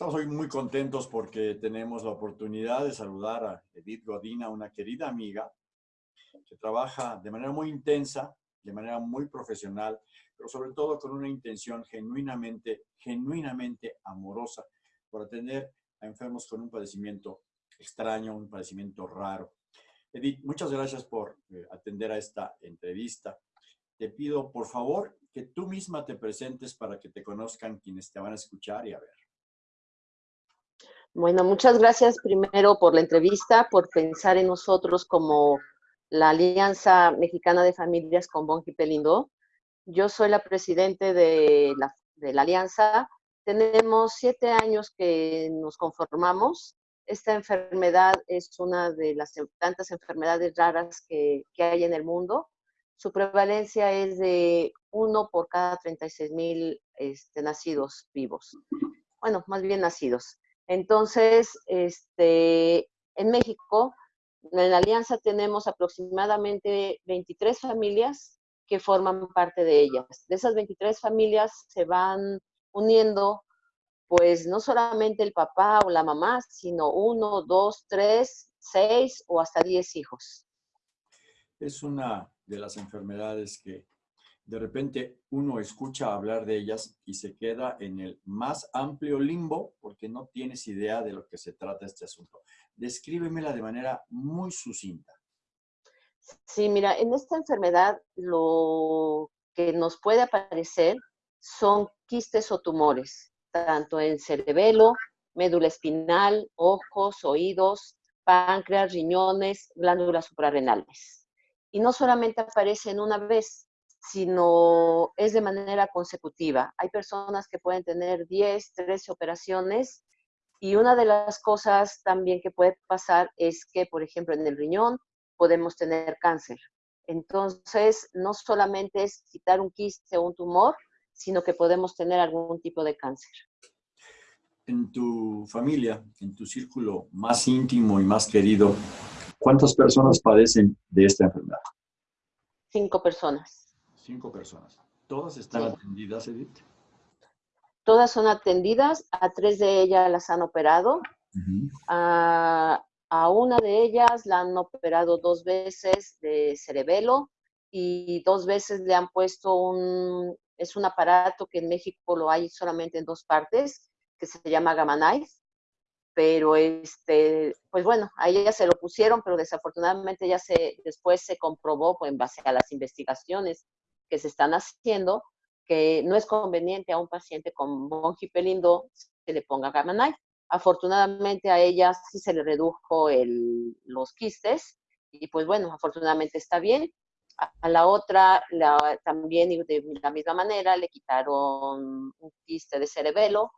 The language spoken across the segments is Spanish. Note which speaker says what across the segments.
Speaker 1: Estamos hoy muy contentos porque tenemos la oportunidad de saludar a Edith Godina, una querida amiga que trabaja de manera muy intensa, de manera muy profesional, pero sobre todo con una intención genuinamente, genuinamente amorosa por atender a enfermos con un padecimiento extraño, un padecimiento raro. Edith, muchas gracias por eh, atender a esta entrevista. Te pido, por favor, que tú misma te presentes para que te conozcan quienes te van a escuchar y a ver.
Speaker 2: Bueno, muchas gracias primero por la entrevista, por pensar en nosotros como la Alianza Mexicana de Familias con Bonji Pelindo. Yo soy la presidente de la, de la alianza. Tenemos siete años que nos conformamos. Esta enfermedad es una de las tantas enfermedades raras que, que hay en el mundo. Su prevalencia es de uno por cada 36 mil este, nacidos vivos. Bueno, más bien nacidos. Entonces, este, en México, en la alianza tenemos aproximadamente 23 familias que forman parte de ellas. De esas 23 familias se van uniendo, pues no solamente el papá o la mamá, sino uno, dos, tres, seis o hasta diez hijos.
Speaker 1: Es una de las enfermedades que de repente uno escucha hablar de ellas y se queda en el más amplio limbo porque no tienes idea de lo que se trata este asunto. Descríbemela de manera muy sucinta.
Speaker 2: Sí, mira, en esta enfermedad lo que nos puede aparecer son quistes o tumores, tanto en cerebelo, médula espinal, ojos, oídos, páncreas, riñones, glándulas suprarrenales. Y no solamente aparecen una vez, sino es de manera consecutiva. Hay personas que pueden tener 10, 13 operaciones y una de las cosas también que puede pasar es que, por ejemplo, en el riñón podemos tener cáncer. Entonces, no solamente es quitar un quiste o un tumor, sino que podemos tener algún tipo de cáncer.
Speaker 1: En tu familia, en tu círculo más íntimo y más querido, ¿cuántas personas padecen de esta enfermedad?
Speaker 2: Cinco personas.
Speaker 1: Cinco personas. ¿Todas están atendidas, Edith?
Speaker 2: Todas son atendidas, a tres de ellas las han operado. a, una de ellas la han operado dos veces de cerebelo y dos veces le han puesto un, es un aparato que en México lo hay solamente en dos partes, que se llama Gamma pero este, pues bueno, a ella se lo pusieron, pero desafortunadamente ya se, después se comprobó pues, en base a las investigaciones que se están haciendo, que no es conveniente a un paciente con pelindo que le ponga Gamma Afortunadamente a ella sí se le redujo el, los quistes y pues bueno, afortunadamente está bien. A, la otra también de la misma manera le quitaron un quiste de cerebelo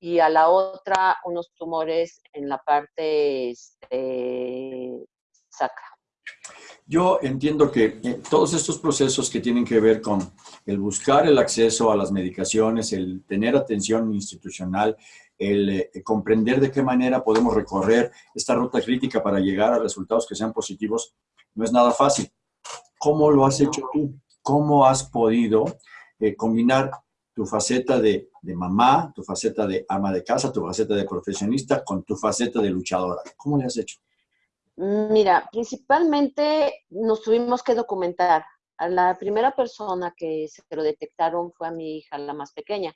Speaker 2: y a la otra unos tumores en la parte este, sacra.
Speaker 1: Yo entiendo que eh, todos estos procesos que tienen que ver con el buscar el acceso a las medicaciones, el tener atención institucional, el eh, comprender de qué manera podemos recorrer esta ruta crítica para llegar a resultados que sean positivos, no es nada fácil. ¿Cómo lo has hecho tú? ¿Cómo has podido eh, combinar tu faceta de, de, mamá, tu faceta de ama de casa, tu faceta de profesionista con tu faceta de luchadora? ¿Cómo le has hecho?
Speaker 2: Mira, principalmente nos tuvimos que documentar. La primera persona que se lo detectaron fue a mi hija, la más pequeña.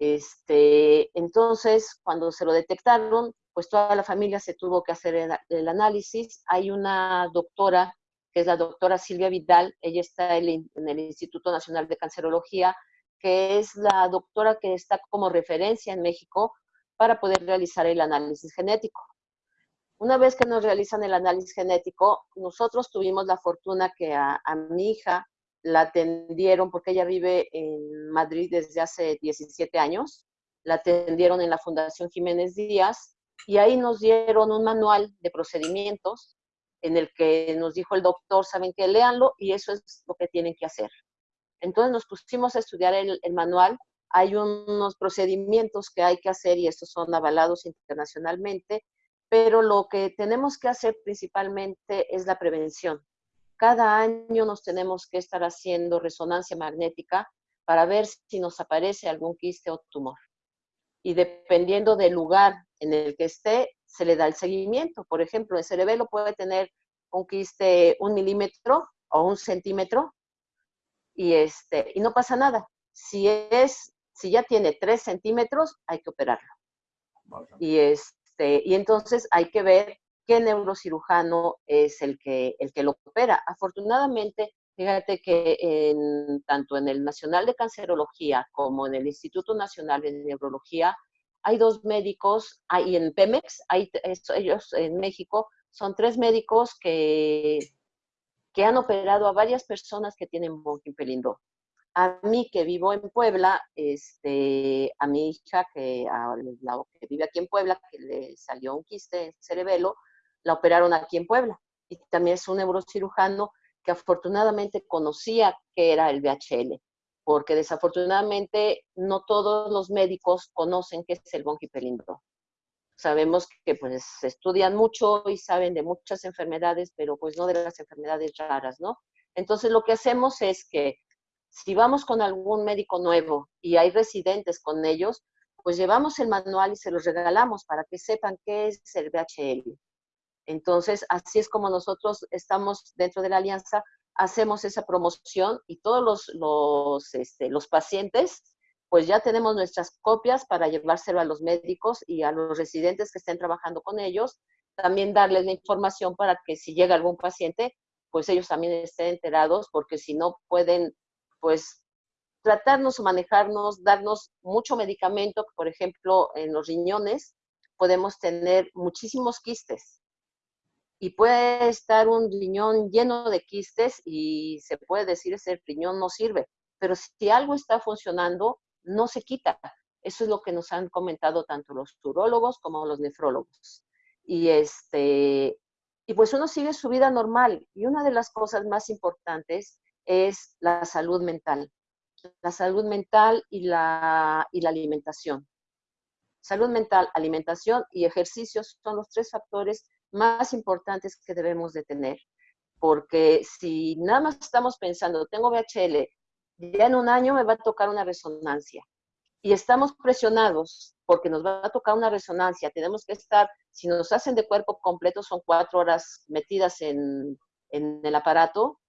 Speaker 2: Este, entonces, cuando se lo detectaron, pues toda la familia se tuvo que hacer el, análisis. Hay una doctora, que es la doctora Silvia Vidal, ella está en el Instituto Nacional de Cancerología, que es la doctora que está como referencia en México para poder realizar el análisis genético. Una vez que nos realizan el análisis genético, nosotros tuvimos la fortuna que a, mi hija la atendieron, porque ella vive en Madrid desde hace 17 años, la atendieron en la Fundación Jiménez Díaz y ahí nos dieron un manual de procedimientos en el que nos dijo el doctor, saben que léanlo y eso es lo que tienen que hacer. Entonces nos pusimos a estudiar el, el manual. Hay unos procedimientos que hay que hacer y estos son avalados internacionalmente pero lo que tenemos que hacer principalmente es la prevención. Cada año nos tenemos que estar haciendo resonancia magnética para ver si nos aparece algún quiste o tumor. y dependiendo del lugar en el que esté, se le da el seguimiento. Por ejemplo, el cerebelo puede tener un quiste un milímetro o un centímetro y, este, y no pasa nada. Si, es, si ya tiene tres centímetros, hay que operarlo. Y, este, y entonces hay que ver qué neurocirujano es el que, el que lo opera. Afortunadamente, fíjate que en, tanto en el Nacional de Cancerología como en el Instituto Nacional de Neurología hay dos médicos, hay en Pemex, hay, ellos en México, son tres médicos que, que han operado a varias personas que tienen Pelindo. A mí que vivo en Puebla, este, a mi hija que, vive aquí en Puebla, que le salió un quiste en cerebelo, la operaron aquí en Puebla. Y también es un neurocirujano que afortunadamente conocía que era el VHL porque desafortunadamente no todos los médicos conocen qué es el pelindro. Sabemos que pues estudian mucho y saben de muchas enfermedades, pero pues no de las enfermedades raras, ¿no? Entonces lo que hacemos es que si vamos con algún médico nuevo y hay residentes con ellos, pues llevamos el manual y se los regalamos para que sepan qué es el VHL. Entonces, así es como nosotros estamos dentro de la alianza hacemos esa promoción y todos los, los, este, los pacientes, pues ya tenemos nuestras copias para llevárselo a los médicos y a los residentes que estén trabajando con ellos. También darles la información para que si llega algún paciente, pues ellos también estén enterados, porque si no pueden, pues tratarnos o manejarnos, darnos mucho medicamento, por ejemplo, en los riñones podemos tener muchísimos quistes y puede estar un riñón lleno de quistes y se puede decir ese riñón no sirve, pero si algo está funcionando, no se quita. Eso es lo que nos han comentado tanto los urólogos como los nefrólogos. Y este y pues uno sigue su vida normal y una de las cosas más importantes es la salud mental. La salud mental y la, y la alimentación. Salud mental, alimentación y ejercicios son los tres factores más importantes que debemos de tener. Porque si nada más estamos pensando, tengo VHL, ya en un año me va a tocar una resonancia. Y estamos presionados porque nos va a tocar una resonancia. Tenemos que estar, si nos hacen de cuerpo completo, son cuatro horas metidas en, en el aparato,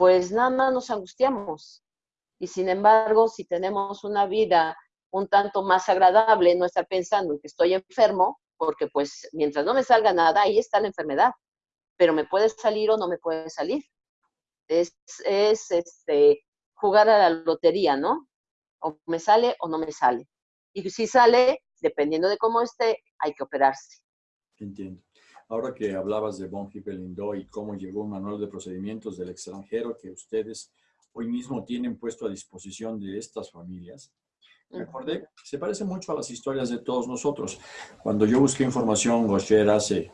Speaker 2: pues nada más nos angustiamos. Y sin embargo, si tenemos una vida un tanto más agradable, no estar pensando en que estoy enfermo, porque pues mientras no me salga nada, ahí está la enfermedad, pero me puede salir o no me puede salir. Es, es este, jugar a la lotería, ¿no? O me sale o no me sale. Y si sale, dependiendo de cómo esté, hay que operarse.
Speaker 1: Entiendo. Ahora que hablabas de Von Hippel-Lindau y cómo llegó un manual de procedimientos del extranjero que ustedes hoy mismo tienen puesto a disposición de estas familias, me acordé, se parece mucho a las historias de todos nosotros. Cuando yo busqué información, Gosher, hace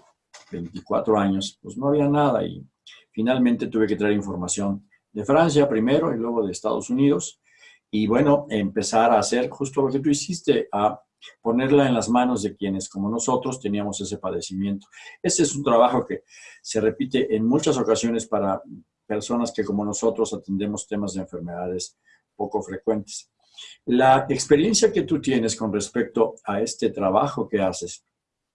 Speaker 1: 24 años, pues no había nada y finalmente tuve que traer información de Francia primero y luego de Estados Unidos. Y bueno, empezar a hacer justo lo que tú hiciste, a ponerla en las manos de quienes como nosotros teníamos ese padecimiento. Ese es un trabajo que se repite en muchas ocasiones para personas que como nosotros atendemos temas de enfermedades poco frecuentes. La experiencia que tú tienes con respecto a este trabajo que haces,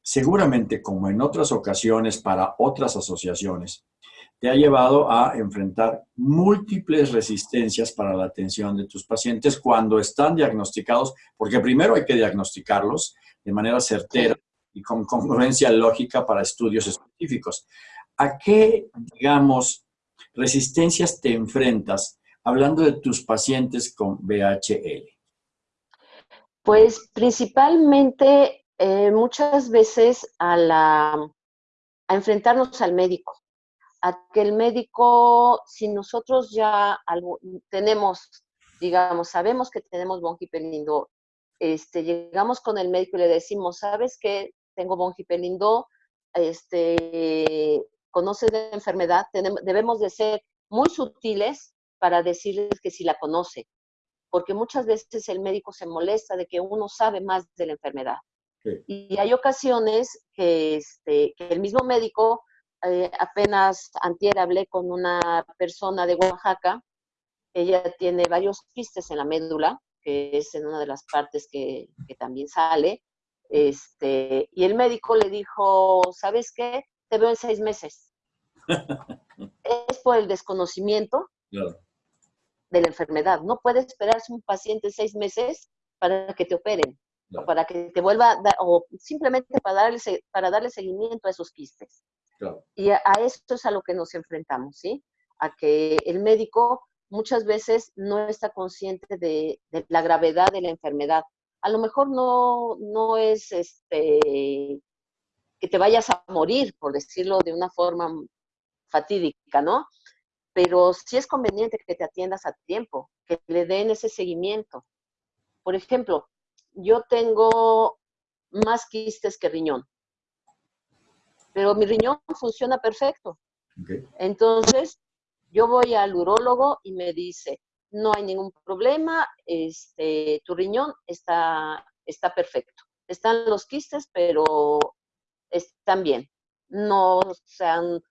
Speaker 1: seguramente como en otras ocasiones para otras asociaciones, te ha llevado a enfrentar múltiples resistencias para la atención de tus pacientes cuando están diagnosticados, porque primero hay que diagnosticarlos de manera certera y con congruencia lógica para estudios específicos. ¿A qué, digamos, resistencias te enfrentas hablando de tus pacientes con VHL?
Speaker 2: Pues principalmente eh, muchas veces a, la, a enfrentarnos al médico, a que el médico, si nosotros ya tenemos, digamos, sabemos que tenemos bronquipelindo, este, llegamos con el médico y le decimos, ¿sabes qué? Tengo bronquipelindo, este, conoces la enfermedad, debemos de ser muy sutiles para decirles que si la conoce, porque muchas veces el médico se molesta de que uno sabe más de la enfermedad. Y hay ocasiones que, este, que el mismo médico, eh, apenas antier hablé con una persona de Oaxaca, ella tiene varios quistes en la médula, que es en una de las partes que, que también sale, este, y el médico le dijo, ¿sabes qué? Te veo en seis meses. es por el desconocimiento de la enfermedad. No puede esperarse un paciente seis meses para que te operen, o para que te vuelva, o simplemente para darle, para darle seguimiento a esos quistes. Y a, esto es a lo que nos enfrentamos, ¿sí? A que el médico muchas veces no está consciente de, de la gravedad de la enfermedad a lo mejor no, no es este, que te vayas a morir, por decirlo de una forma fatídica, ¿no? Pero sí es conveniente que te atiendas a tiempo, que le den ese seguimiento. Por ejemplo, yo tengo más quistes que riñón, pero mi riñón funciona perfecto. Entonces, yo voy al urólogo y me dice, no hay ningún problema, este, tu riñón está, está perfecto. Están los quistes, pero están bien. No, sean,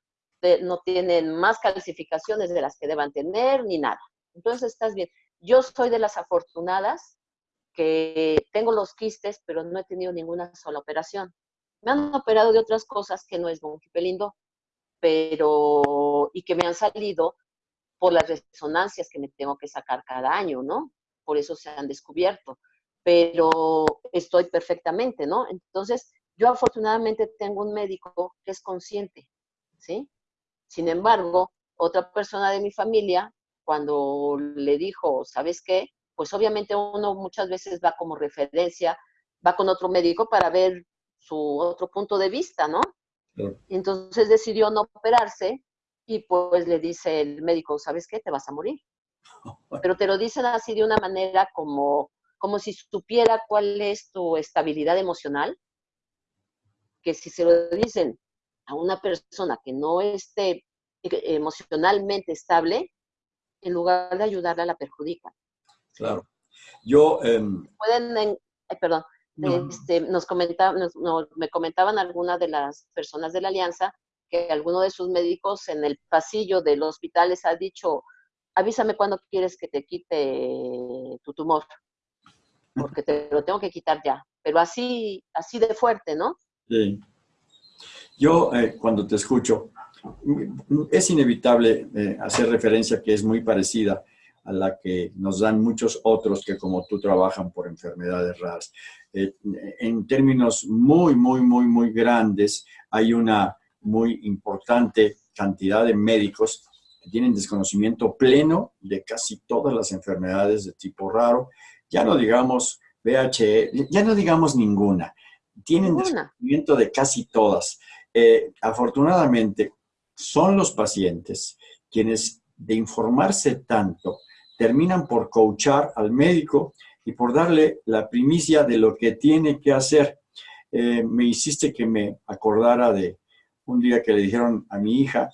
Speaker 2: no tienen más calcificaciones de las que deban tener ni nada. Entonces estás bien. Yo soy de las afortunadas que tengo los quistes, pero no he tenido ninguna sola operación. Me han operado de otras cosas que no es bonquipelindo, pero y que me han salido por las resonancias que me tengo que sacar cada año, ¿no? Por eso se han descubierto. Pero estoy perfectamente, ¿no? Entonces, yo afortunadamente tengo un médico que es consciente, ¿sí? Sin embargo, otra persona de mi familia, cuando le dijo, ¿sabes qué? Pues obviamente uno muchas veces va como referencia, va con otro médico para ver su otro punto de vista, ¿no? Entonces decidió no operarse y pues le dice el médico, ¿sabes qué? Te vas a morir. Pero te lo dicen así de una manera como, como si supiera cuál es tu estabilidad emocional, que si se lo dicen a una persona que no esté emocionalmente estable, en lugar de ayudarla la perjudica.
Speaker 1: Claro. Yo... Em,
Speaker 2: Pueden, perdón, este, nos, me comentaban algunas de las personas de la alianza que alguno de sus médicos en el pasillo del hospital les ha dicho, avísame cuando quieres que te quite tu tumor, porque te lo tengo que quitar ya. Pero así, así de fuerte, ¿no?
Speaker 1: Sí. Yo, eh, cuando te escucho, es inevitable eh, hacer referencia que es muy parecida a la que nos dan muchos otros que como tú trabajan por enfermedades raras. Eh, en términos muy, muy, muy, muy grandes, hay una muy importante cantidad de médicos que tienen desconocimiento pleno de casi todas las enfermedades de tipo raro. Ya no digamos VHE, ya no digamos ninguna. Tienen desconocimiento de casi todas. Eh, afortunadamente, son los pacientes quienes de informarse tanto terminan por coachar al médico y por darle la primicia de lo que tiene que hacer. Eh, me hiciste que me acordara de un día que le dijeron a mi hija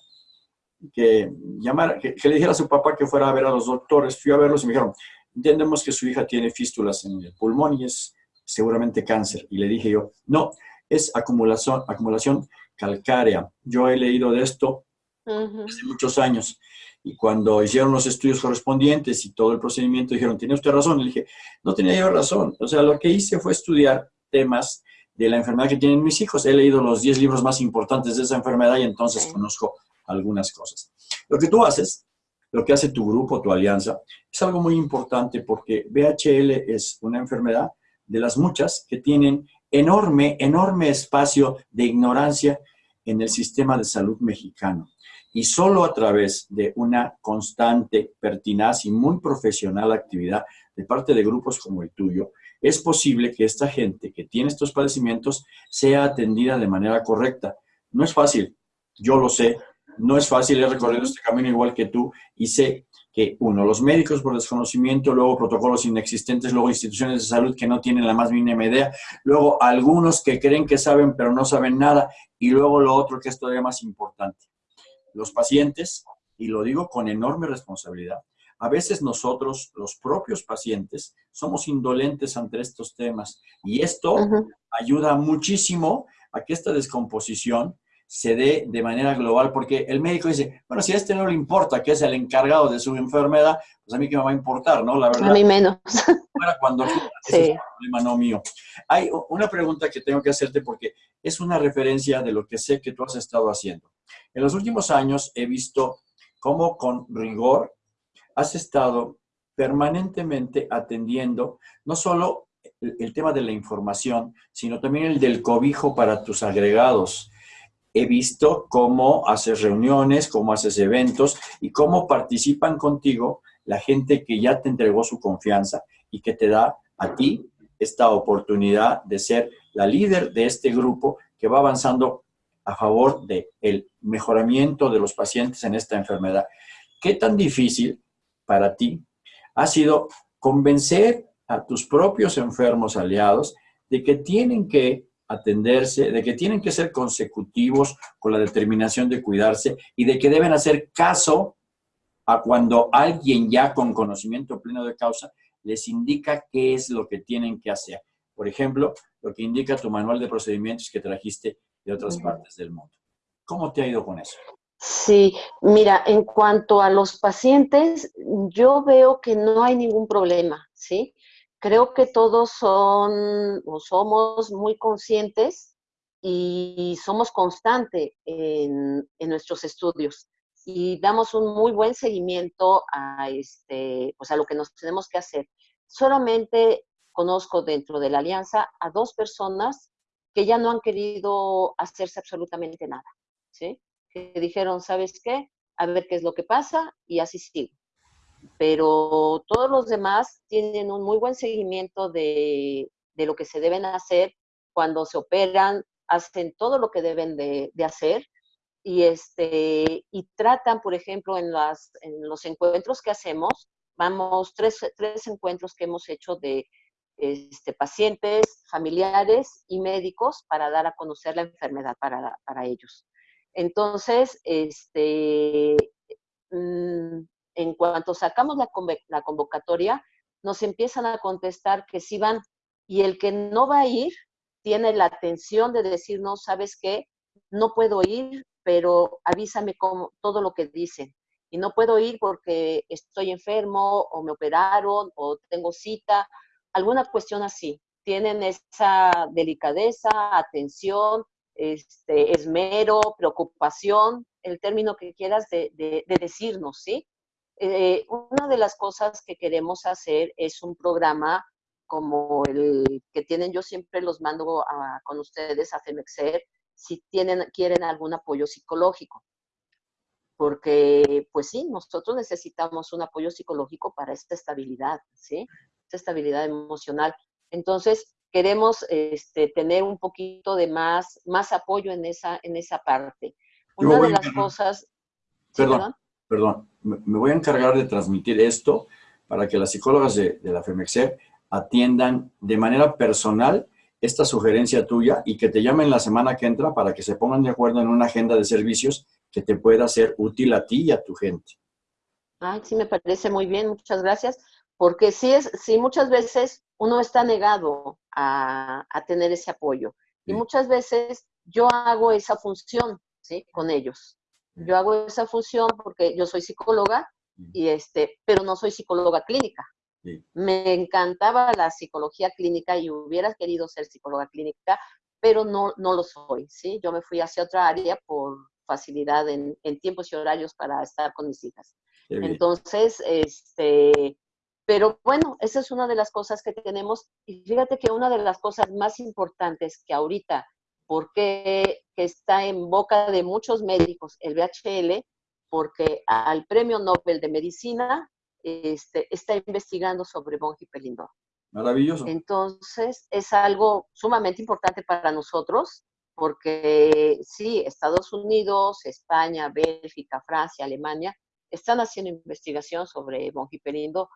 Speaker 1: que, llamara, que, le dijera a su papá que fuera a ver a los doctores. Fui a verlos y me dijeron, entendemos que su hija tiene fístulas en el pulmón y es seguramente cáncer. Y le dije yo, no, es acumulación, acumulación calcárea. Yo he leído de esto hace muchos años. Y cuando hicieron los estudios correspondientes y todo el procedimiento, dijeron, ¿tiene usted razón? Y le dije, no tenía yo razón. O sea, lo que hice fue estudiar temas de la enfermedad que tienen mis hijos. He leído los 10 libros más importantes de esa enfermedad y entonces conozco algunas cosas. Lo que tú haces, lo que hace tu grupo, tu alianza, es algo muy importante porque BHL es una enfermedad de las muchas que tienen enorme, enorme espacio de ignorancia en el sistema de salud mexicano. Y solo a través de una constante, pertinaz y muy profesional actividad de parte de grupos como el tuyo, es posible que esta gente que tiene estos padecimientos sea atendida de manera correcta. No es fácil, yo lo sé, no es fácil, he recorrido este camino igual que tú y sé que, uno, los médicos por desconocimiento, luego protocolos inexistentes, luego instituciones de salud que no tienen la más mínima idea, luego algunos que creen que saben pero no saben nada y luego lo otro que es todavía más importante. Los pacientes, y lo digo con enorme responsabilidad, a veces nosotros, los propios pacientes, somos indolentes ante estos temas y esto ayuda muchísimo a que esta descomposición se dé de manera global, porque el médico dice, bueno, si a este no le importa que es el encargado de su enfermedad, pues a mí que me va a importar, ¿no?
Speaker 2: La verdad. A mí menos.
Speaker 1: cuando ese es un problema no mío. Hay una pregunta que tengo que hacerte porque es una referencia de lo que sé que tú has estado haciendo. En los últimos años he visto cómo con rigor has estado permanentemente atendiendo no solo el, tema de la información, sino también el del cobijo para tus agregados. He visto cómo haces reuniones, cómo haces eventos y cómo participan contigo la gente que ya te entregó su confianza y que te da a ti esta oportunidad de ser la líder de este grupo que va avanzando a favor del el mejoramiento de los pacientes en esta enfermedad. ¿Qué tan difícil para ti ha sido convencer a tus propios enfermos aliados de que tienen que atenderse, de que tienen que ser consecutivos con la determinación de cuidarse y de que deben hacer caso a cuando alguien ya con conocimiento pleno de causa les indica qué es lo que tienen que hacer. Por ejemplo, lo que indica tu manual de procedimientos que trajiste de otras partes del mundo. ¿Cómo te ha ido con eso?
Speaker 2: Sí, mira, en cuanto a los pacientes, yo veo que no hay ningún problema, ¿sí? Creo que todos son o somos muy conscientes y somos constantes en, nuestros estudios y damos un muy buen seguimiento a, este, pues a lo que nos tenemos que hacer. Solamente conozco dentro de la alianza a dos personas que ya no han querido hacerse absolutamente nada, ¿sí? que dijeron, ¿sabes qué? A ver qué es lo que pasa y así sigo. Pero todos los demás tienen un muy buen seguimiento de, de lo que se deben hacer cuando se operan, hacen todo lo que deben de, de hacer y, este, y tratan, por ejemplo, en, las, en los encuentros que hacemos, vamos, tres, tres encuentros que hemos hecho de este, pacientes, familiares y médicos para dar a conocer la enfermedad para, para ellos. Entonces, este, mm, en cuanto sacamos la, convocatoria, nos empiezan a contestar que sí van. Y el que no va a ir tiene la atención de decir, no, ¿sabes qué? No puedo ir, pero avísame cómo, todo lo que dicen. Y no puedo ir porque estoy enfermo o me operaron o tengo cita, alguna cuestión así. Tienen esa delicadeza, atención, este, esmero, preocupación, el término que quieras de, decirnos, ¿sí? Eh, una de las cosas que queremos hacer es un programa como el que tienen, yo siempre los mando con ustedes a FEMEXER, si tienen, quieren algún apoyo psicológico. Porque, pues sí, nosotros necesitamos un apoyo psicológico para esta estabilidad, ¿sí? Esta estabilidad emocional. Entonces, queremos este, tener un poquito de más, más apoyo en esa, en esa parte. Una de las cosas...
Speaker 1: Perdón, perdón, me voy a encargar de transmitir esto para que las psicólogas de, la FEMEXER atiendan de manera personal esta sugerencia tuya y que te llamen la semana que entra para que se pongan de acuerdo en una agenda de servicios que te pueda ser útil a ti y a tu gente.
Speaker 2: Ay, sí, me parece muy bien, muchas gracias, porque sí, es, sí muchas veces uno está negado a, tener ese apoyo. Y muchas veces yo hago esa función, ¿sí? Con ellos. Yo hago esa función porque yo soy psicóloga, y este, pero no soy psicóloga clínica. Me encantaba la psicología clínica y hubiera querido ser psicóloga clínica, pero no, no lo soy, ¿sí? Yo me fui hacia otra área por facilidad en, en tiempos y horarios para estar con mis hijas. Entonces, este, pero bueno, esa es una de las cosas que tenemos. Y fíjate que una de las cosas más importantes que ahorita, porque está en boca de muchos médicos el VHL, porque al Premio Nobel de Medicina este, está investigando sobre von Hippelindorf.
Speaker 1: Maravilloso.
Speaker 2: Entonces, es algo sumamente importante para nosotros, porque sí, Estados Unidos, España, Bélgica, Francia, Alemania, están haciendo investigación sobre von Hippelindorf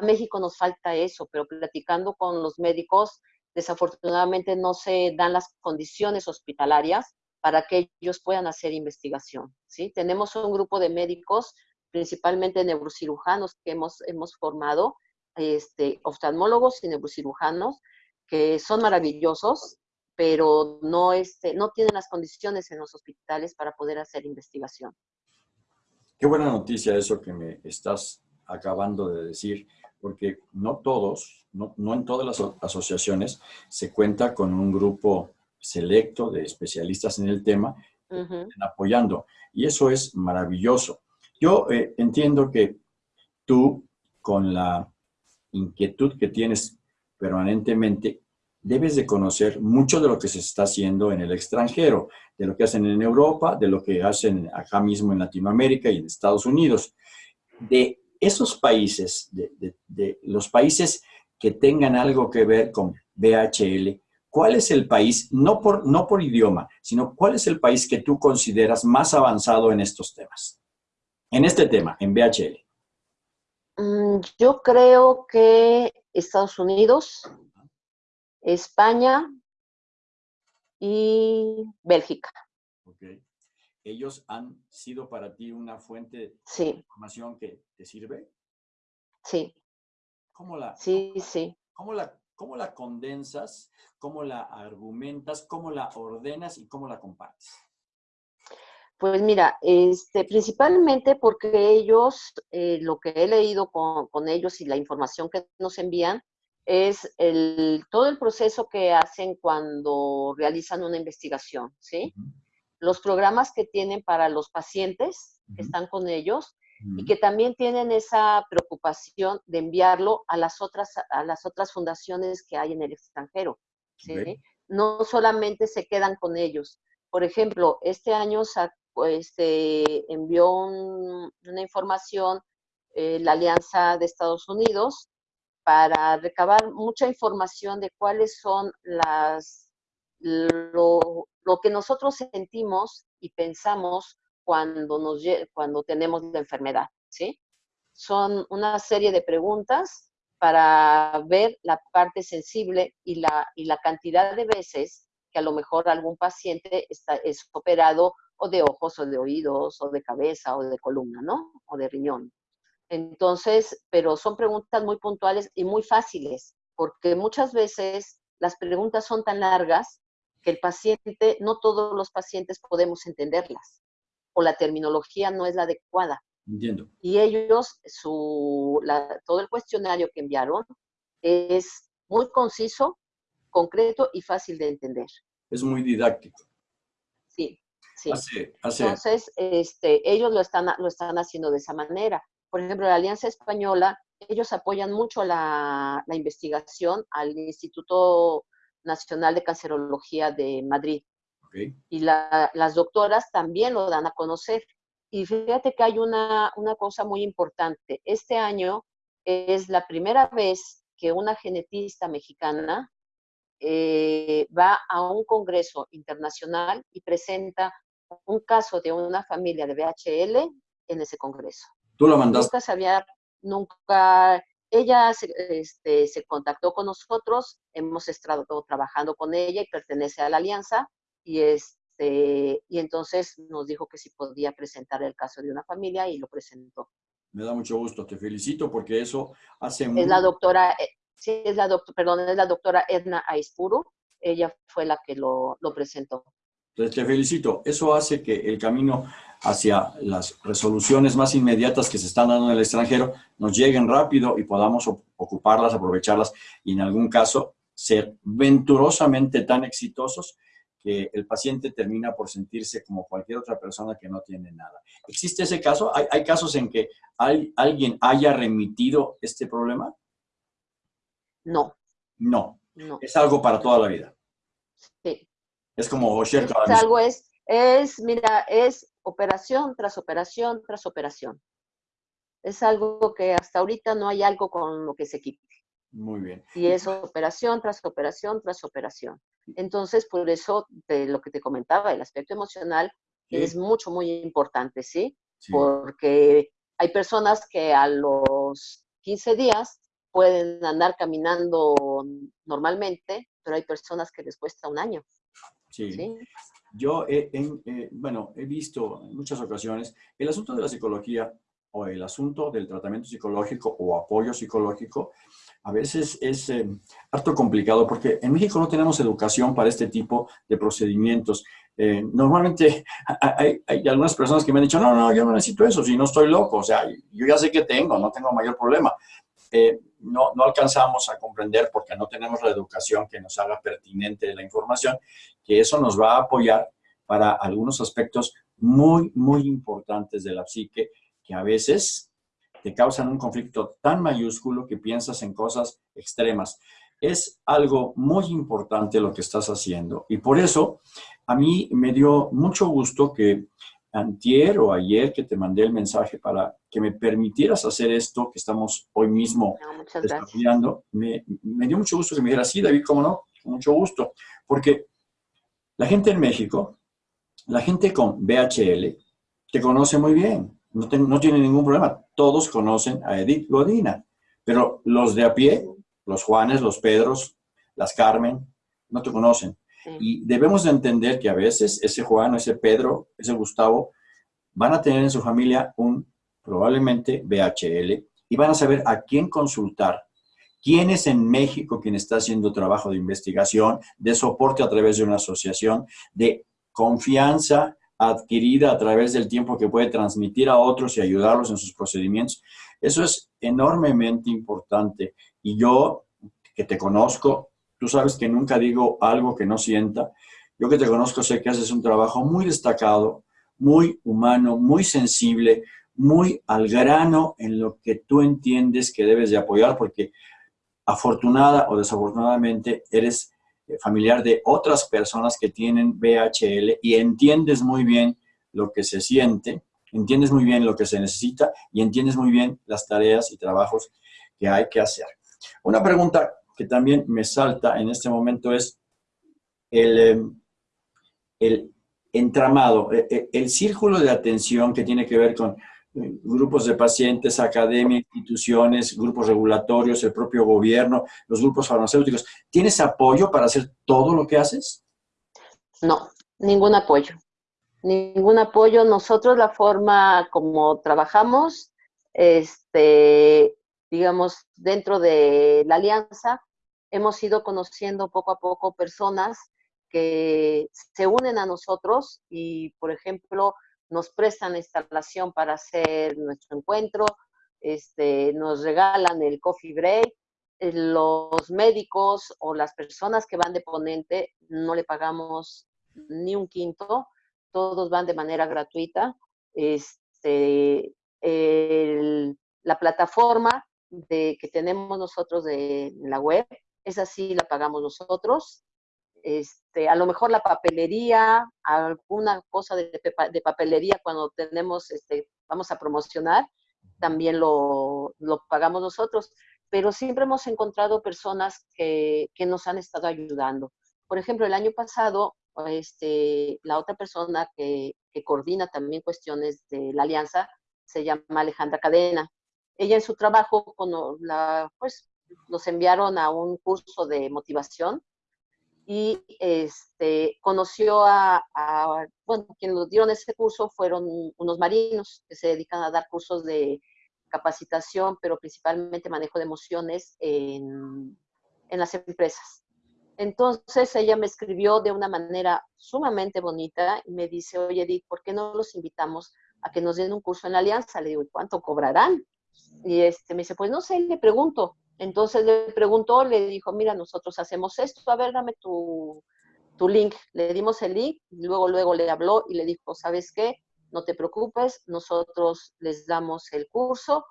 Speaker 2: México nos falta eso, pero platicando con los médicos, desafortunadamente no se dan las condiciones hospitalarias para que ellos puedan hacer investigación. ¿sí? Tenemos un grupo de médicos, principalmente neurocirujanos, que hemos, hemos formado, este, oftalmólogos y neurocirujanos, que son maravillosos, pero no, este, no tienen las condiciones en los hospitales para poder hacer investigación.
Speaker 1: Qué buena noticia eso que me estás acabando de decir, porque no todos, no, en todas las asociaciones se cuenta con un grupo selecto de especialistas en el tema apoyando. Y eso es maravilloso. Yo eh, entiendo que tú, con la inquietud que tienes permanentemente, debes de conocer mucho de lo que se está haciendo en el extranjero, de lo que hacen en Europa, de lo que hacen acá mismo en Latinoamérica y en Estados Unidos. De esos países, de, los países que tengan algo que ver con BHL, ¿cuál es el país, no por, no por idioma, sino cuál es el país que tú consideras más avanzado en estos temas? En este tema, en BHL.
Speaker 2: Mm, yo creo que Estados Unidos, España y Bélgica.
Speaker 1: ¿Ellos han sido para ti una fuente
Speaker 2: de
Speaker 1: información que te sirve?
Speaker 2: Sí.
Speaker 1: ¿Cómo la,
Speaker 2: sí, sí.
Speaker 1: ¿cómo la, ¿Cómo la condensas? ¿Cómo la argumentas? ¿Cómo la ordenas? ¿Y cómo la compartes?
Speaker 2: Pues mira, este, principalmente porque ellos, eh, lo que he leído con, con, ellos y la información que nos envían, es el, todo el proceso que hacen cuando realizan una investigación, ¿sí? Los programas que tienen para los pacientes que están con ellos y que también tienen esa preocupación de enviarlo a las otras, a las otras fundaciones que hay en el extranjero, ¿sí? No solamente se quedan con ellos. Por ejemplo, este año pues, envió una información eh, la Alianza de Estados Unidos para recabar mucha información de cuáles son las lo, que nosotros sentimos y pensamos cuando, nos, cuando tenemos la enfermedad, ¿sí? Son una serie de preguntas para ver la parte sensible y la, y la cantidad de veces que a lo mejor algún paciente está, es operado o de ojos o de oídos o de cabeza o de columna, ¿no? O de riñón. Entonces, pero son preguntas muy puntuales y muy fáciles, porque muchas veces las preguntas son tan largas que el paciente, no todos los pacientes podemos entenderlas, o la terminología no es la adecuada.
Speaker 1: Entiendo.
Speaker 2: Y ellos, su, todo el cuestionario que enviaron es muy conciso, concreto y fácil de entender.
Speaker 1: Es muy didáctico.
Speaker 2: Sí, sí. Entonces, este, ellos lo están, lo están haciendo de esa manera por ejemplo, la Alianza Española, ellos apoyan mucho la, investigación al Instituto Nacional de Cancerología de Madrid. Y las doctoras también lo dan a conocer. Y fíjate que hay una, cosa muy importante. Este año es la primera vez que una genetista mexicana eh, va a un congreso internacional y presenta un caso de una familia de BHL en ese congreso.
Speaker 1: Tú lo mandaste.
Speaker 2: Nunca se había, nunca, ella se, este, se contactó con nosotros, hemos estado trabajando con ella y pertenece a la alianza y este, y entonces nos dijo que si podía presentar el caso de una familia y lo presentó.
Speaker 1: Me da mucho gusto, te felicito porque eso hace
Speaker 2: Es la doctora, eh, sí, es la doctora, perdón, es la doctora Edna Aispuru, ella fue la que lo, lo presentó.
Speaker 1: Entonces, te felicito. Eso hace que el camino hacia las resoluciones más inmediatas que se están dando en el extranjero nos lleguen rápido y podamos ocuparlas, aprovecharlas y en algún caso ser venturosamente tan exitosos que el paciente termina por sentirse como cualquier otra persona que no tiene nada. ¿Existe ese caso? ¿Hay, casos en que alguien haya remitido este problema?
Speaker 2: No.
Speaker 1: No. no. Es algo para toda la vida.
Speaker 2: Sí.
Speaker 1: Es como
Speaker 2: Es algo, es, es, mira, es operación tras operación tras operación. Es algo que hasta ahorita no hay algo con lo que se quite.
Speaker 1: Muy bien.
Speaker 2: Y es operación tras operación tras operación. Entonces, por eso, de lo que te comentaba, el aspecto emocional es mucho, muy importante, ¿sí? Porque hay personas que a los 15 días pueden andar caminando normalmente, pero hay personas que les cuesta un año.
Speaker 1: Sí. ¿sí? Yo, he, eh, bueno, he visto en muchas ocasiones el asunto de la psicología o el asunto del tratamiento psicológico o apoyo psicológico a veces es eh, harto complicado porque en México no tenemos educación para este tipo de procedimientos. Eh, normalmente hay, algunas personas que me han dicho, no, no, yo no necesito eso, si no estoy loco, o sea, yo ya sé que tengo, no tengo mayor problema. Eh, no, no alcanzamos a comprender porque no tenemos la educación que nos haga pertinente la información, que eso nos va a apoyar para algunos aspectos muy, muy importantes de la psique que a veces te causan un conflicto tan mayúsculo que piensas en cosas extremas. Es algo muy importante lo que estás haciendo y por eso a mí me dio mucho gusto que antier o ayer que te mandé el mensaje para que me permitieras hacer esto que estamos hoy mismo estudiando, me, me, dio mucho gusto que me dijeras, sí, David, cómo no, mucho gusto, porque la gente en México, la gente con BHL, te conoce muy bien, no, no tiene ningún problema, todos conocen a Edith Godina, pero los de a pie, los Juanes, los Pedros, las Carmen, no te conocen. Y debemos de entender que a veces ese Juan, ese Pedro, ese Gustavo, van a tener en su familia un probablemente BHL y van a saber a quién consultar. ¿Quién es en México quien está haciendo trabajo de investigación, de soporte a través de una asociación, de confianza adquirida a través del tiempo que puede transmitir a otros y ayudarlos en sus procedimientos? Eso es enormemente importante. Y yo, que te conozco, Tú sabes que nunca digo algo que no sienta. Yo que te conozco sé que haces un trabajo muy destacado, muy humano, muy sensible, muy al grano en lo que tú entiendes que debes de apoyar, porque afortunada o desafortunadamente eres eh, familiar de otras personas que tienen BHL y entiendes muy bien lo que se siente, entiendes muy bien lo que se necesita y entiendes muy bien las tareas y trabajos que hay que hacer. Una pregunta que también me salta en este momento es el, em, el entramado, e, e, el, círculo de atención que tiene que ver con eh, grupos de pacientes, academia, instituciones, grupos regulatorios, el propio gobierno, los grupos farmacéuticos. ¿Tienes apoyo para hacer todo lo que haces?
Speaker 2: No, ningún apoyo. Ningún apoyo. Nosotros la forma como trabajamos, este, digamos, dentro de la alianza, hemos ido conociendo poco a poco personas que se unen a nosotros y, por ejemplo, nos prestan instalación para hacer nuestro encuentro, este, nos regalan el coffee break, eh, los médicos o las personas que van de ponente no le pagamos ni un quinto, todos van de manera gratuita. Este, la plataforma de, que tenemos nosotros de, la web, esa sí la pagamos nosotros. Este, a lo mejor la papelería, alguna cosa de, de papelería cuando tenemos, este, vamos a promocionar, también lo, lo, pagamos nosotros. Pero siempre hemos encontrado personas que, que, nos han estado ayudando. Por ejemplo, el año pasado, este, la otra persona que coordina también cuestiones de la alianza se llama Alejandra Cadena ella en su trabajo, cuando la, pues, nos enviaron a un curso de motivación y este, conoció a, bueno, quienes nos dieron ese curso fueron unos marinos que se dedican a dar cursos de capacitación, pero principalmente manejo de emociones en, en las empresas. Entonces ella me escribió de una manera sumamente bonita y me dice, oye Edith, ¿por qué no los invitamos a que nos den un curso en la alianza? Le digo, ¿cuánto cobrarán? Y este, me dice, pues no sé, le pregunto. Entonces le preguntó, le dijo, mira, nosotros hacemos esto, a ver, dame tu, tu link. Le dimos el link, luego, luego le habló y le dijo, ¿sabes qué? No te preocupes, nosotros les damos el curso,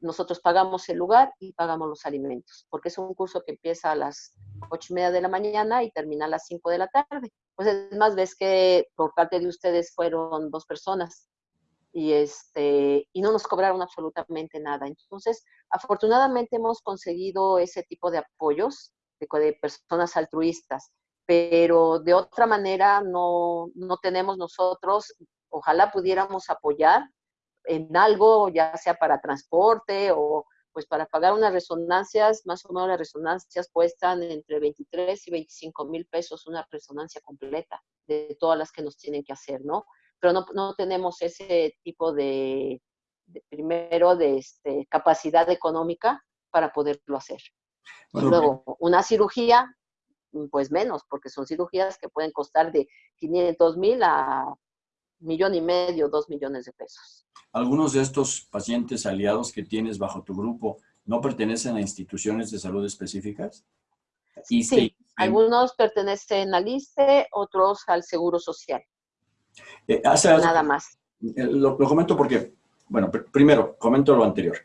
Speaker 2: nosotros pagamos el lugar y pagamos los alimentos, porque es un curso que empieza a las ocho y media de la mañana y termina a las cinco de la tarde. Pues es más, ves que por parte de ustedes fueron dos personas y, este, y no nos cobraron absolutamente nada. Entonces, afortunadamente hemos conseguido ese tipo de apoyos de, personas altruistas, pero de otra manera no, no tenemos nosotros, ojalá pudiéramos apoyar en algo, ya sea para transporte o pues para pagar unas resonancias, más o menos las resonancias cuestan entre 23 y 25 mil pesos una resonancia completa de todas las que nos tienen que hacer, ¿no? Pero no, no tenemos ese tipo de, primero, de este, capacidad económica para poderlo hacer. y luego, una cirugía, pues menos, porque son cirugías que pueden costar de 500 mil a millón y medio, dos millones de pesos.
Speaker 1: ¿Algunos de estos pacientes aliados que tienes bajo tu grupo no pertenecen a instituciones de salud específicas?
Speaker 2: Sí, algunos pertenecen al ISTE, otros al Seguro Social.
Speaker 1: Eh, Nada más. Eh, lo, comento porque, bueno, primero, comento lo anterior.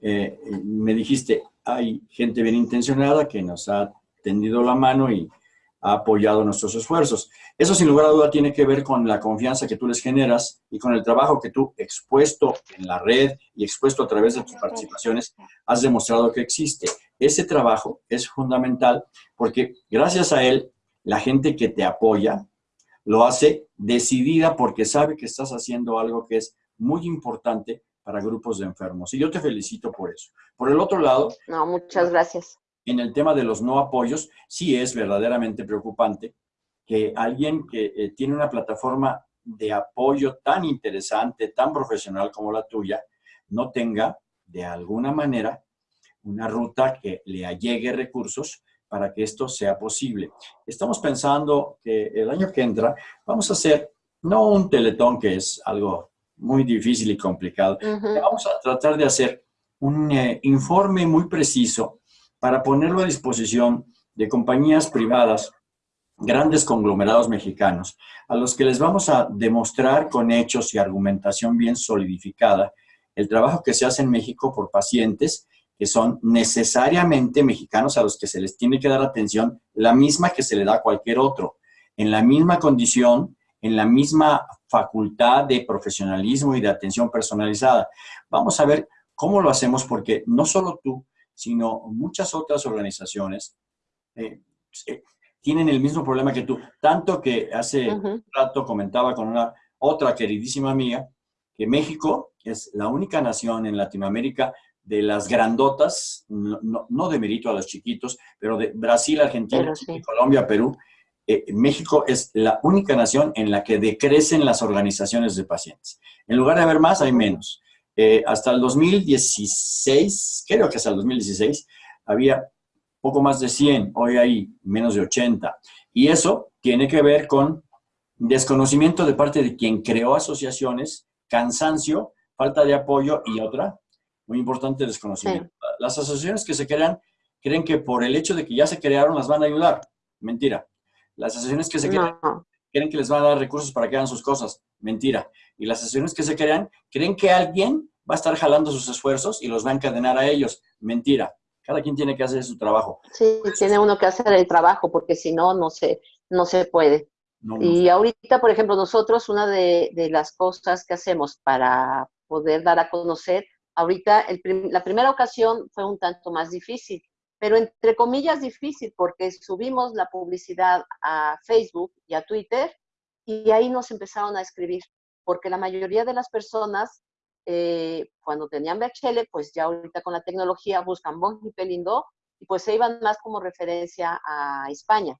Speaker 1: Eh, me dijiste, hay gente bien intencionada que nos ha tendido la mano y ha apoyado nuestros esfuerzos. Eso sin lugar a duda tiene que ver con la confianza que tú les generas y con el trabajo que tú expuesto en la red y expuesto a través de tus participaciones has demostrado que existe. Ese trabajo es fundamental porque gracias a él la gente que te apoya lo hace decidida porque sabe que estás haciendo algo que es muy importante para grupos de enfermos. Y yo te felicito por eso. Por el otro lado...
Speaker 2: No, muchas gracias
Speaker 1: en el tema de los no apoyos, sí es verdaderamente preocupante que alguien que eh, tiene una plataforma de apoyo tan interesante, tan profesional como la tuya, no tenga de alguna manera una ruta que le allegue recursos para que esto sea posible. Estamos pensando que el año que entra vamos a hacer, no un teletón que es algo muy difícil y complicado, vamos a tratar de hacer un eh, informe muy preciso para ponerlo a disposición de compañías privadas, grandes conglomerados mexicanos, a los que les vamos a demostrar con hechos y argumentación bien solidificada el trabajo que se hace en México por pacientes que son necesariamente mexicanos a los que se les tiene que dar atención la misma que se le da a cualquier otro, en la misma condición, en la misma facultad de profesionalismo y de atención personalizada. Vamos a ver cómo lo hacemos porque no solo tú, sino muchas otras organizaciones eh, eh, tienen el mismo problema que tú. Tanto que hace un rato comentaba con una otra queridísima amiga que México es la única nación en Latinoamérica de las grandotas, no, de mérito a los chiquitos, pero de Brasil, Argentina, Colombia, Perú, eh, México es la única nación en la que decrecen las organizaciones de pacientes. En lugar de haber más, hay menos. Eh, hasta el 2016, creo que hasta el 2016, había poco más de 100, hoy hay menos de 80. Y eso tiene que ver con desconocimiento de parte de quien creó asociaciones, cansancio, falta de apoyo y otra, muy importante, desconocimiento. Las asociaciones que se crean creen que por el hecho de que ya se crearon las van a ayudar. Mentira. Las asociaciones que se crean creen que les van a dar recursos para que hagan sus cosas. Mentira. Y las asociaciones que se crean creen que alguien va a estar jalando sus esfuerzos y los va a encadenar a ellos. Mentira. Cada quien tiene que hacer su trabajo.
Speaker 2: Sí, tiene uno que hacer el trabajo porque si no, no se, no se puede. y ahorita, por ejemplo, nosotros, una de, las cosas que hacemos para poder dar a conocer, ahorita la primera ocasión fue un tanto más difícil, pero entre comillas difícil porque subimos la publicidad a Facebook y a Twitter y ahí nos empezaron a escribir, porque la mayoría de las personas eh, cuando tenían VHL, pues ya ahorita con la tecnología buscan Bon y Pelindo y pues se iban más como referencia a España.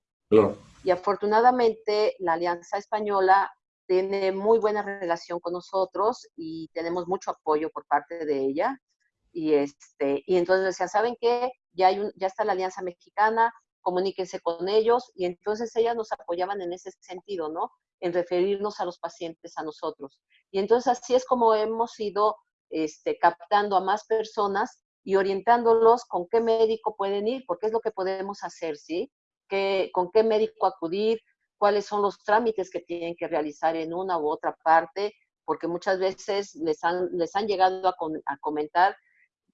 Speaker 2: Y afortunadamente la Alianza Española tiene muy buena relación con nosotros y tenemos mucho apoyo por parte de ella. Y, este, y entonces decían, ¿saben qué? Ya, hay ya está la Alianza Mexicana, comuníquense con ellos. Y entonces ellas nos apoyaban en ese sentido, ¿no? En referirnos a los pacientes a nosotros. Y entonces así es como hemos ido este, captando a más personas y orientándolos con qué médico pueden ir, porque es lo que podemos hacer, ¿sí? ¿Qué, ¿Con qué médico acudir? ¿Cuáles son los trámites que tienen que realizar en una u otra parte? Porque muchas veces les han, les han llegado a, a comentar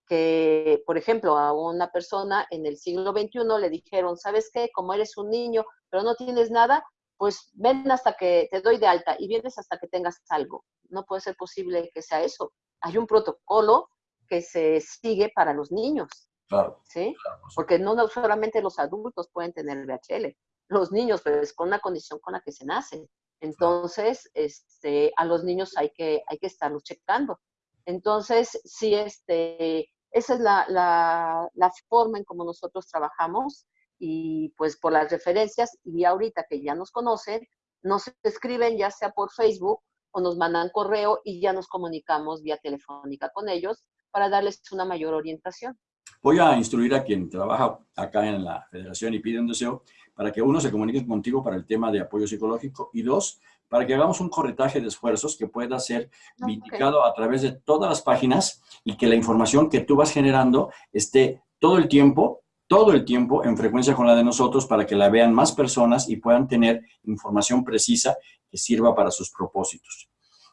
Speaker 2: que, por ejemplo, a una persona en el siglo XXI le dijeron, ¿sabes qué? Como eres un niño, pero no tienes nada, pues ven hasta que te doy de alta y vienes hasta que tengas algo. No puede ser posible que sea eso. Hay un protocolo que se sigue para los niños. Claro, ¿sí? Porque no, solamente los adultos pueden tener VHL, los niños, pues con una condición con la que se nace. Entonces, este, a los niños hay que, hay que estarlos checando. Entonces, sí, este, esa es la, la, forma en cómo nosotros trabajamos y pues por las referencias y ahorita que ya nos conocen, nos escriben ya sea por Facebook o nos mandan correo y ya nos comunicamos vía telefónica con ellos para darles una mayor orientación.
Speaker 1: Voy a instruir a quien trabaja acá en la federación y pide un deseo para que uno se comunique contigo para el tema de apoyo psicológico y dos, para que hagamos un corretaje de esfuerzos que pueda ser indicado a través de todas las páginas y que la información que tú vas generando esté todo el tiempo, todo el tiempo en frecuencia con la de nosotros para que la vean más personas y puedan tener información precisa que sirva para sus propósitos.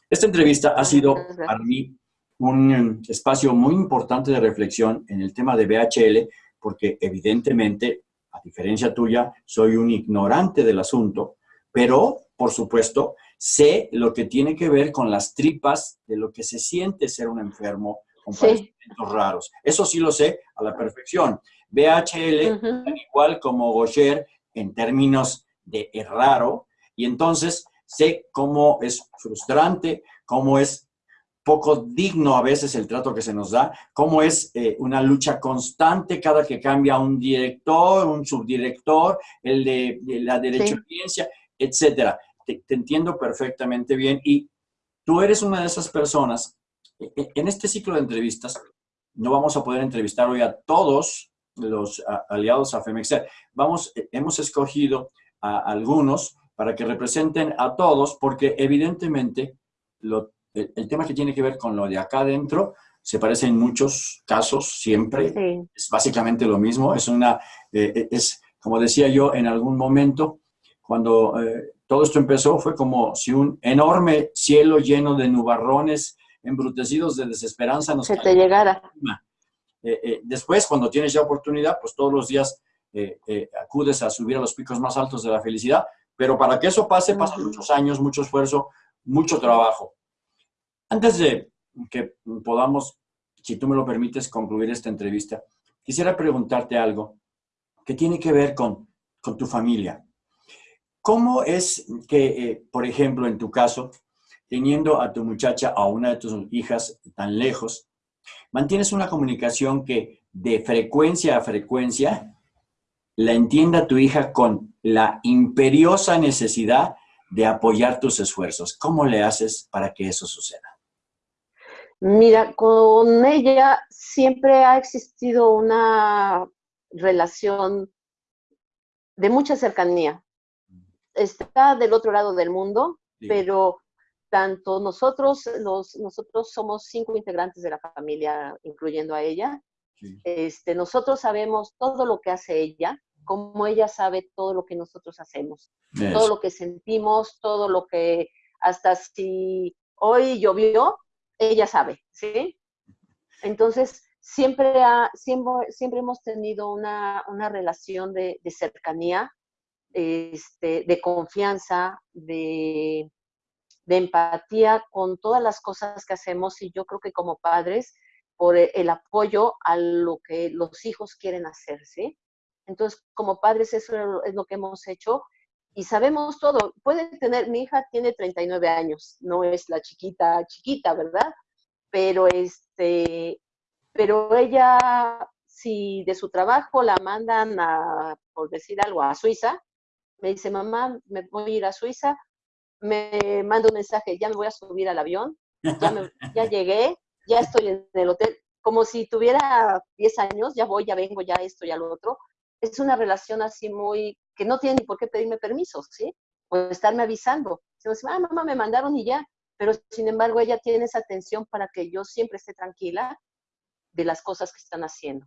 Speaker 1: Esta entrevista ha sido para mí un espacio muy importante de reflexión en el tema de BHL, porque evidentemente, diferencia tuya, soy un ignorante del asunto, pero por supuesto, sé lo que tiene que ver con las tripas de lo que se siente ser un enfermo con padecimientos raros. Eso sí lo sé a la perfección. BHL, igual como Gaucher, en términos de raro, y entonces sé cómo es frustrante, cómo es poco digno a veces el trato que se nos da, cómo es eh, una lucha constante cada que cambia un director, un subdirector, el de, la derecho ciencia, etcétera te, entiendo perfectamente bien y tú eres una de esas personas. E, e, en este ciclo de entrevistas, no vamos a poder entrevistar hoy a todos los aliados a Femexer. Vamos, e, hemos escogido a algunos para que representen a todos, porque evidentemente el, tema que tiene que ver con lo de acá adentro se parece en muchos casos, siempre. Es básicamente lo mismo. Es una, eh, es, como decía yo en algún momento, cuando eh, todo esto empezó fue como si un enorme cielo lleno de nubarrones embrutecidos de desesperanza nos...
Speaker 2: Se te llegara.
Speaker 1: Eh, eh, después, cuando tienes ya oportunidad, pues todos los días eh, acudes a subir a los picos más altos de la felicidad, pero para que eso pase, pasan muchos años, mucho esfuerzo, mucho trabajo. Antes de que podamos, si tú me lo permites, concluir esta entrevista, quisiera preguntarte algo que tiene que ver con, con tu familia. ¿Cómo es que, eh, por ejemplo, en tu caso, teniendo a tu muchacha, a una de tus hijas tan lejos, mantienes una comunicación que de frecuencia a frecuencia la entienda tu hija con la imperiosa necesidad de apoyar tus esfuerzos? ¿Cómo le haces para que eso suceda?
Speaker 2: Mira, con ella siempre ha existido una relación de mucha cercanía. Está del otro lado del mundo, pero tanto nosotros, los, nosotros somos cinco integrantes de la familia, incluyendo a ella. Este, nosotros sabemos todo lo que hace ella, como ella sabe todo lo que nosotros hacemos, todo lo que sentimos, todo lo que, hasta si hoy llovió, ella sabe, ¿sí? Entonces, siempre, ha, siempre, siempre hemos tenido una, una relación de, de cercanía, este, de confianza, de, empatía con todas las cosas que hacemos y yo creo que como padres, por el apoyo a lo que los hijos quieren hacer, ¿sí? Entonces, como padres, eso es lo que hemos hecho y sabemos todo. Puede tener, mi hija tiene 39 años, no es la chiquita, chiquita, ¿verdad? Pero este, pero ella, si de su trabajo la mandan a, por decir algo, a Suiza, me dice, mamá, me voy a ir a Suiza, me manda un mensaje, ya me voy a subir al avión, ya, ya llegué, ya estoy en el hotel, como si tuviera 10 años, ya voy, ya vengo, ya esto, ya lo otro. Es una relación así muy, que no tiene ni por qué pedirme permiso, ¿sí? O estarme avisando. Se me dice, ah, mamá, me mandaron y ya. Pero sin embargo, ella tiene esa atención para que yo siempre esté tranquila de las cosas que están haciendo.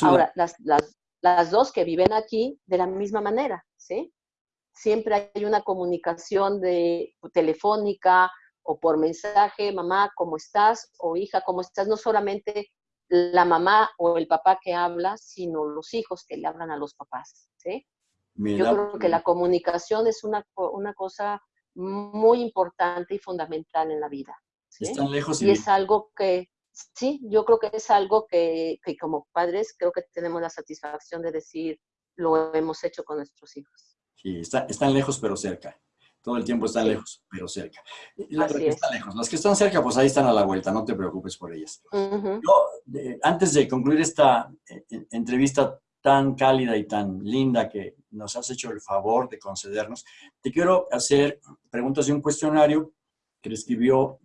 Speaker 2: Ahora, las, las, las dos que viven aquí de la misma manera, ¿sí? siempre hay una comunicación de telefónica o por mensaje, mamá, ¿cómo estás? O hija, ¿cómo estás? No solamente la mamá o el papá que habla, sino los hijos que le hablan a los papás. ¿sí? Yo creo que la comunicación es una, una cosa muy importante y fundamental en la vida.
Speaker 1: Están lejos
Speaker 2: y, es algo que, sí, yo creo que es algo que, que como padres creo que tenemos la satisfacción de decir, lo hemos hecho con nuestros hijos.
Speaker 1: Sí, están lejos pero cerca. Todo el tiempo están lejos pero cerca. Las que están lejos. Las que están cerca, pues ahí están a la vuelta, no te preocupes por ellas. Yo, antes de concluir esta eh, entrevista tan cálida y tan linda que nos has hecho el favor de concedernos, te quiero hacer preguntas de un cuestionario que escribió,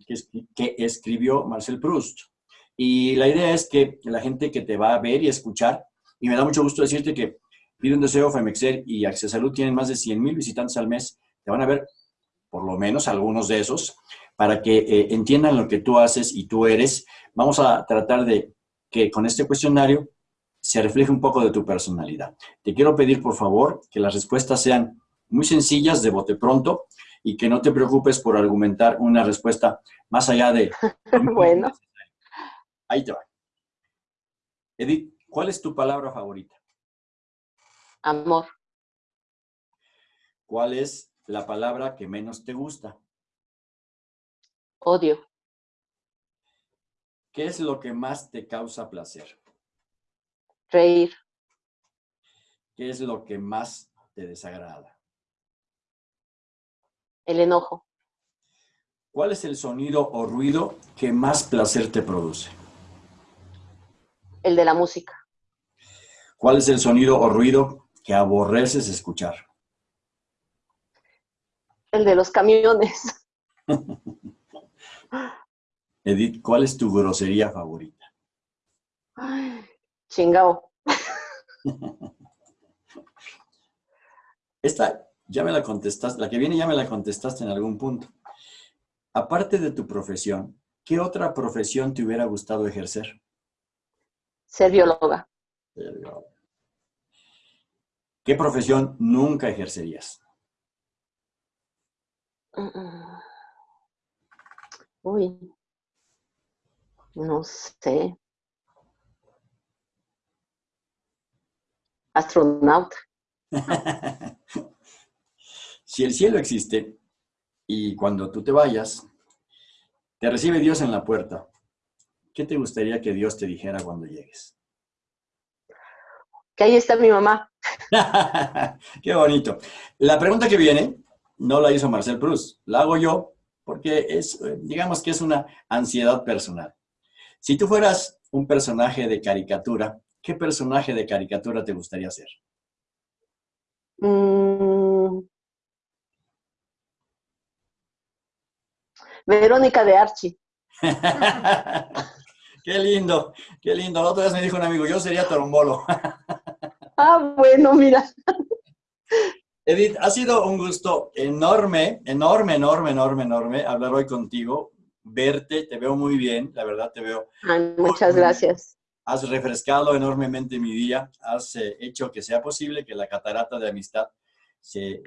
Speaker 1: que, escribió Marcel Proust. Y la idea es que la gente que te va a ver y escuchar, y me da mucho gusto decirte que Pide un Deseo, Femexer y Salud tienen más de 100 mil visitantes al mes, te van a ver por lo menos algunos de esos, para que eh, entiendan lo que tú haces y tú eres. Vamos a tratar de que con este cuestionario se refleje un poco de tu personalidad. Te quiero pedir, por favor, que las respuestas sean muy sencillas, de bote pronto, y que no te preocupes por argumentar una respuesta más allá de...
Speaker 2: bueno.
Speaker 1: Ahí te va. Edith, ¿cuál es tu palabra favorita?
Speaker 2: Amor.
Speaker 1: ¿Cuál es la palabra que menos te gusta?
Speaker 2: Odio.
Speaker 1: ¿Qué es lo que más te causa placer?
Speaker 2: Reír.
Speaker 1: ¿Qué es lo que más te desagrada?
Speaker 2: El enojo.
Speaker 1: ¿Cuál es el sonido o ruido que más placer te produce?
Speaker 2: El de la música.
Speaker 1: ¿Cuál es el sonido o ruido que aborreces escuchar?
Speaker 2: El de los camiones.
Speaker 1: Edith, ¿cuál es tu grosería favorita?
Speaker 2: Chingao.
Speaker 1: Esta ya me la contestaste, la que viene ya me la contestaste en algún punto. Aparte de tu profesión, ¿qué otra profesión te hubiera gustado ejercer?
Speaker 2: Ser bióloga.
Speaker 1: ¿Qué profesión nunca ejercerías?
Speaker 2: Uy, no sé. Astronauta.
Speaker 1: si el cielo existe y cuando tú te vayas, te recibe Dios en la puerta, ¿qué te gustaría que Dios te dijera cuando llegues?
Speaker 2: Que ahí está mi mamá.
Speaker 1: Qué bonito. La pregunta que viene no la hizo Marcel Proust, la hago yo porque es, eh, digamos que es una ansiedad personal. Si tú fueras un personaje de caricatura, ¿qué personaje de caricatura te gustaría ser?
Speaker 2: Mm. Verónica de Archie.
Speaker 1: qué lindo, qué lindo. La otra vez me dijo un amigo, yo sería torombolo.
Speaker 2: ah, bueno, mira.
Speaker 1: Edith, ha sido un gusto enorme, enorme, enorme, enorme, enorme hablar hoy contigo, verte, te veo muy bien, la verdad te veo.
Speaker 2: muchas gracias.
Speaker 1: Has refrescado enormemente mi día, has eh, hecho que sea posible que la catarata de amistad se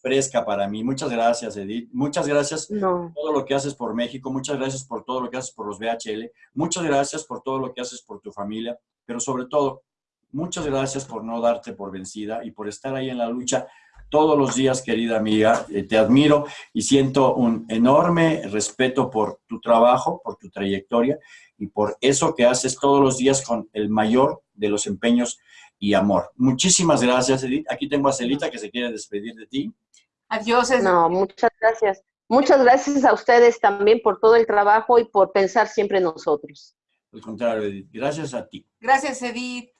Speaker 1: fresca para mí. Muchas gracias, Edith. Muchas gracias por todo lo que haces por México. Muchas gracias por todo lo que haces por los BHL. Muchas gracias por todo lo que haces por tu familia. Pero sobre todo, muchas gracias por no darte por vencida y por estar ahí en la lucha todos los días, querida amiga. Eh, te admiro y siento un enorme respeto por tu trabajo, por tu trayectoria y por eso que haces todos los días con el mayor de los empeños y amor. Muchísimas gracias, Edith. Aquí tengo a Celita que se quiere despedir de ti.
Speaker 2: Adiós. No, muchas gracias. Muchas gracias a ustedes también por todo el trabajo y por pensar siempre en nosotros.
Speaker 1: Al contrario, Edith. Gracias a ti.
Speaker 3: Gracias, Edith.